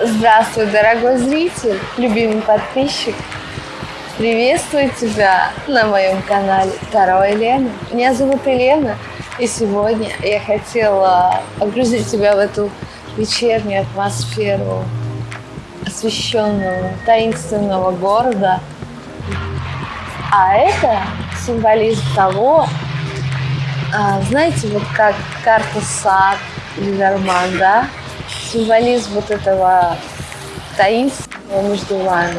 Здравствуй, дорогой зритель, любимый подписчик. Приветствую тебя на моем канале Таро Елена. Меня зовут Елена, и сегодня я хотела погрузить тебя в эту вечернюю атмосферу освещенного, таинственного города. А это символизм того, а, знаете, вот как карта сад или Норман, да? Символизм вот этого таинственного между вами,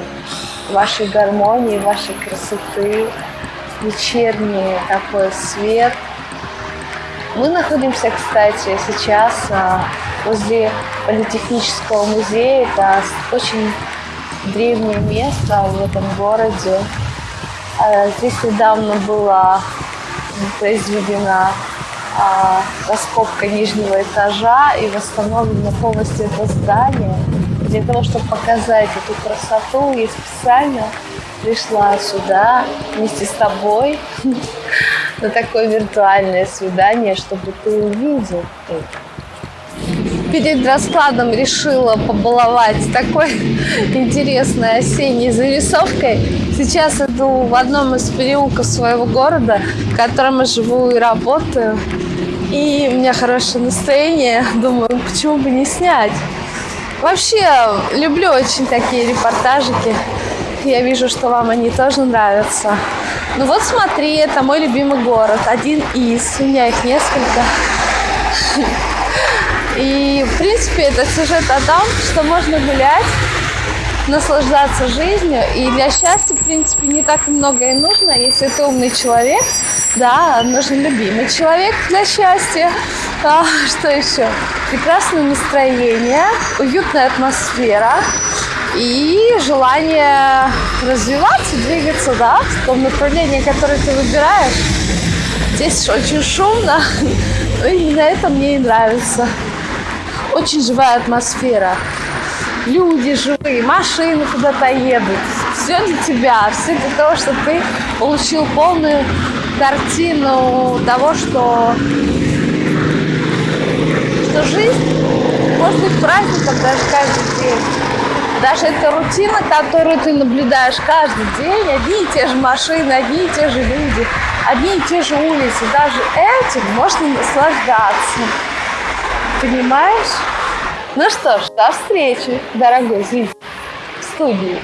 вашей гармонии, вашей красоты, вечерний такой свет. Мы находимся, кстати, сейчас а, возле Политехнического музея. Это очень древнее место в этом городе. А, здесь недавно была произведена раскопка нижнего этажа и восстановлено полностью это здание. Для того, чтобы показать эту красоту, я специально пришла сюда вместе с тобой на такое виртуальное свидание, чтобы ты увидел это. Перед раскладом решила побаловать такой интересной осенней зарисовкой. Сейчас иду в одном из переулков своего города, в котором я живу и работаю. И у меня хорошее настроение. Думаю, почему бы не снять. Вообще, люблю очень такие репортажики. Я вижу, что вам они тоже нравятся. Ну вот смотри, это мой любимый город. Один из. У меня их несколько. И, в принципе, это сюжет о том, что можно гулять, наслаждаться жизнью. И для счастья, в принципе, не так много и нужно, если ты умный человек – да, нужен любимый человек для счастья. А, что еще? Прекрасное настроение, уютная атмосфера и желание развиваться, двигаться, да, в том направлении, которое ты выбираешь. Здесь очень шумно, но именно это мне и нравится. Очень живая атмосфера. Люди живые, машины куда-то едут. Все для тебя, все для того, чтобы ты получил полную картину того, что, что жизнь может быть праздником даже каждый день. Даже эта рутина, которую ты наблюдаешь каждый день, одни и те же машины, одни и те же люди, одни и те же улицы, даже этим можно наслаждаться. Понимаешь? Ну что ж, до встречи, дорогой зритель, в студии.